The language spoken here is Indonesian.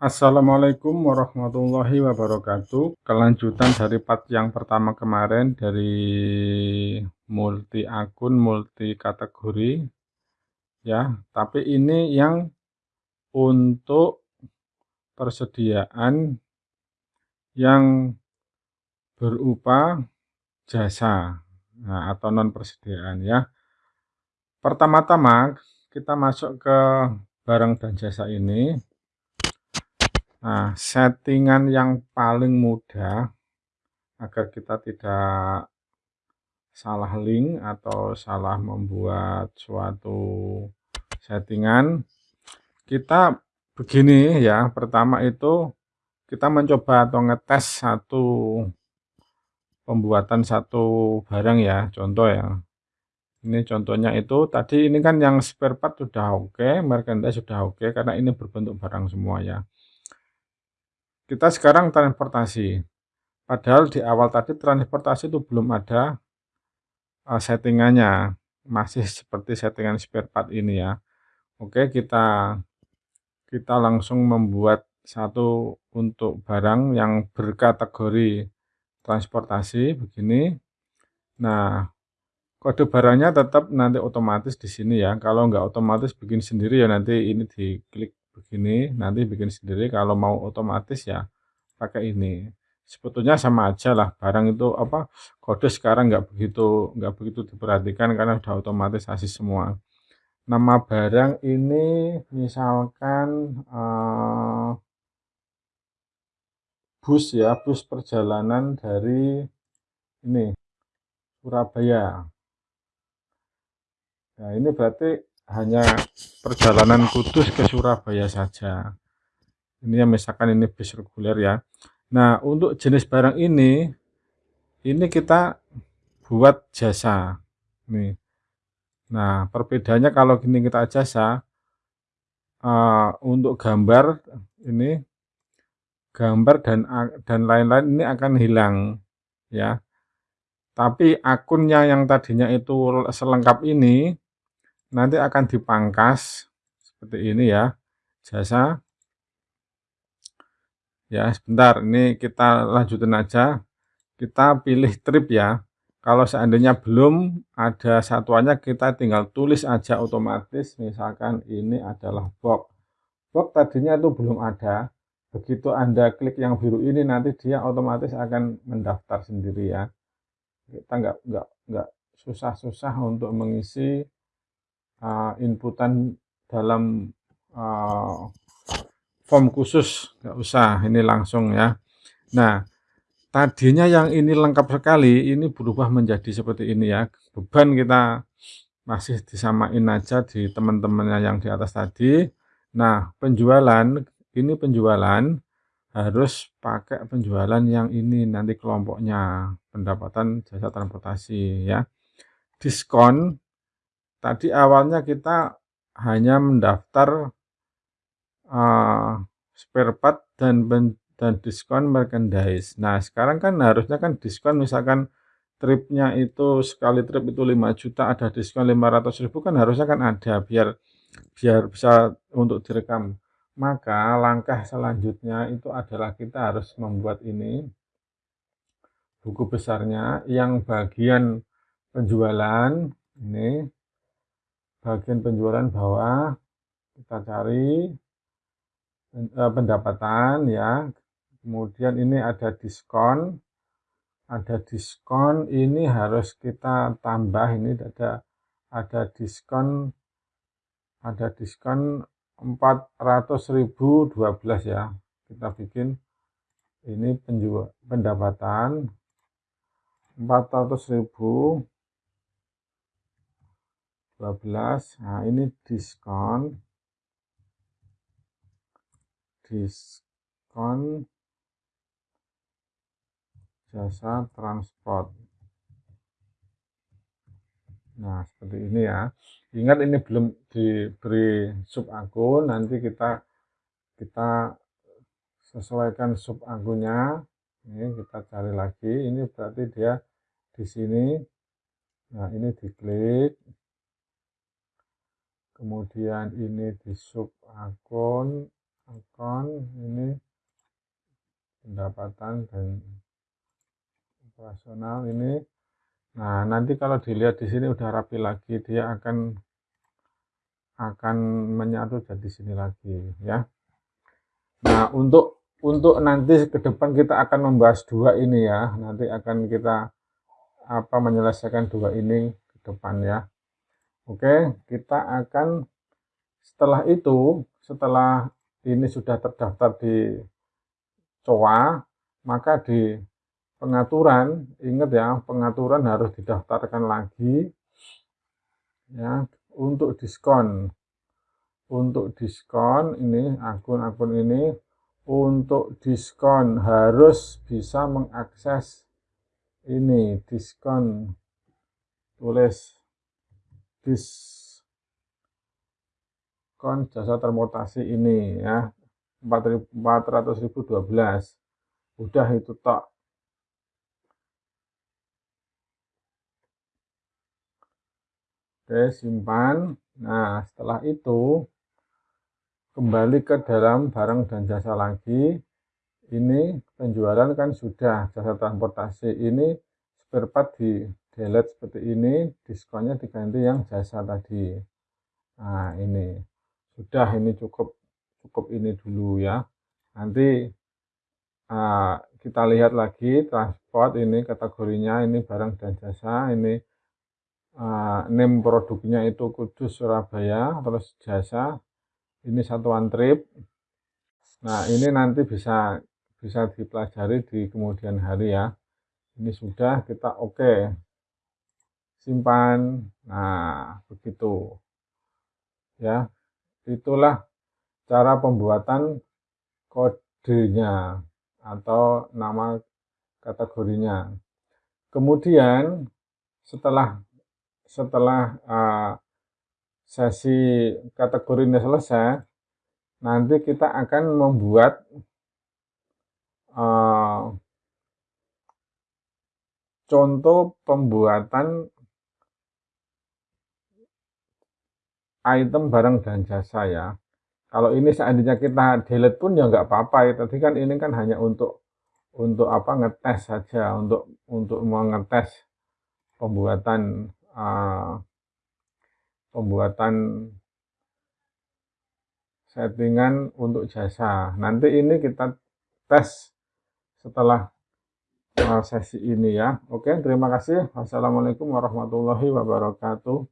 Assalamualaikum warahmatullahi wabarakatuh. Kelanjutan dari part yang pertama kemarin dari multi akun multi kategori ya. Tapi ini yang untuk persediaan yang berupa jasa nah, atau non persediaan ya. Pertama-tama kita masuk ke barang dan jasa ini Nah, settingan yang paling mudah agar kita tidak salah link atau salah membuat suatu settingan, kita begini ya. Pertama itu kita mencoba atau ngetes satu pembuatan satu barang ya, contoh ya. Ini contohnya itu tadi ini kan yang spare part sudah oke, okay, merchandise sudah oke okay, karena ini berbentuk barang semua ya. Kita sekarang transportasi. Padahal di awal tadi transportasi itu belum ada uh, settingannya. Masih seperti settingan spare part ini ya. Oke, kita kita langsung membuat satu untuk barang yang berkategori transportasi begini. Nah, kode barangnya tetap nanti otomatis di sini ya. Kalau nggak otomatis bikin sendiri ya nanti ini diklik begini nanti bikin sendiri. Kalau mau otomatis ya pakai ini. Sebetulnya sama aja lah barang itu apa kode sekarang nggak begitu nggak begitu diperhatikan karena udah otomatisasi semua. Nama barang ini misalkan uh, bus ya bus perjalanan dari ini Surabaya. Nah ini berarti hanya perjalanan Kudus ke Surabaya saja. Ini misalkan ini bis reguler ya. Nah, untuk jenis barang ini ini kita buat jasa. Nih. Nah, perbedaannya kalau gini kita jasa uh, untuk gambar ini gambar dan dan lain-lain ini akan hilang ya. Tapi akunnya yang tadinya itu selengkap ini nanti akan dipangkas seperti ini ya. Jasa. Ya sebentar. Ini kita lanjutin aja. Kita pilih trip ya. Kalau seandainya belum ada satuannya kita tinggal tulis aja otomatis. Misalkan ini adalah box. Box tadinya itu belum ada. Begitu anda klik yang biru ini nanti dia otomatis akan mendaftar sendiri ya. Kita nggak nggak nggak susah-susah untuk mengisi uh, inputan dalam uh, form khusus. Nggak usah ini langsung ya. Nah tadinya yang ini lengkap sekali ini berubah menjadi seperti ini ya. Beban kita masih disamain aja di teman-temannya yang di atas tadi. Nah penjualan ini penjualan harus pakai penjualan yang ini nanti kelompoknya pendapatan jasa transportasi ya. Diskon tadi awalnya kita hanya mendaftar uh, spare part dan dan diskon merchandise. Nah, sekarang kan harusnya kan diskon misalkan tripnya itu sekali trip itu 5 juta ada diskon 500 ribu kan harusnya kan ada biar biar bisa untuk direkam. Maka langkah selanjutnya itu adalah kita harus membuat ini buku besarnya yang bagian penjualan ini bagian penjualan bawah kita cari eh, pendapatan ya. Kemudian ini ada diskon. Ada diskon ini harus kita tambah ini ada ada diskon ada diskon 400.012 ya. Kita bikin ini penjual pendapatan 400.000 12 nah ini diskon. Diskon jasa transport. Nah seperti ini ya. Ingat ini belum diberi sub akun nanti kita kita sesuaikan sub akunnya ini kita cari lagi. Ini berarti dia di sini. Nah ini diklik kemudian ini di sub akun akun ini pendapatan dan operasional ini. Nah nanti kalau dilihat di sini udah rapi lagi dia akan akan menyatu jadi sini lagi ya. Nah untuk untuk nanti ke depan kita akan membahas dua ini ya. Nanti akan kita apa menyelesaikan dua ini ke depan ya oke kita akan setelah itu setelah ini sudah terdaftar di COA maka di pengaturan ingat ya pengaturan harus didaftarkan lagi ya untuk diskon. Untuk diskon ini akun-akun ini untuk diskon harus bisa mengakses ini diskon tulis diskon jasa transportasi ini ya 400.012 udah itu tak Oke, simpan. Nah, setelah itu kembali ke dalam barang dan jasa lagi. Ini penjualan kan sudah jasa transportasi ini spare part di delete seperti ini, diskonnya diganti yang jasa tadi. Nah, ini sudah ini cukup cukup ini dulu ya. Nanti uh, kita lihat lagi transport ini kategorinya ini barang dan jasa ini uh, name produknya itu Kudus Surabaya terus jasa ini satuan trip nah ini nanti bisa bisa dipelajari di kemudian hari ya ini sudah kita oke okay. Simpan. Nah begitu. Ya itulah cara pembuatan kodenya atau nama kategorinya. Kemudian setelah setelah uh, sesi kategori ini selesai, nanti kita akan membuat uh, contoh pembuatan item barang dan jasa ya. Kalau ini seandainya kita delete pun ya nggak apa-apa ya. Tadi kan ini kan hanya untuk untuk apa ngetes saja, untuk untuk mengetes pembuatan uh, pembuatan settingan untuk jasa. Nanti ini kita tes setelah uh, sesi ini ya. Oke, terima kasih. Wassalamualaikum warahmatullahi wabarakatuh.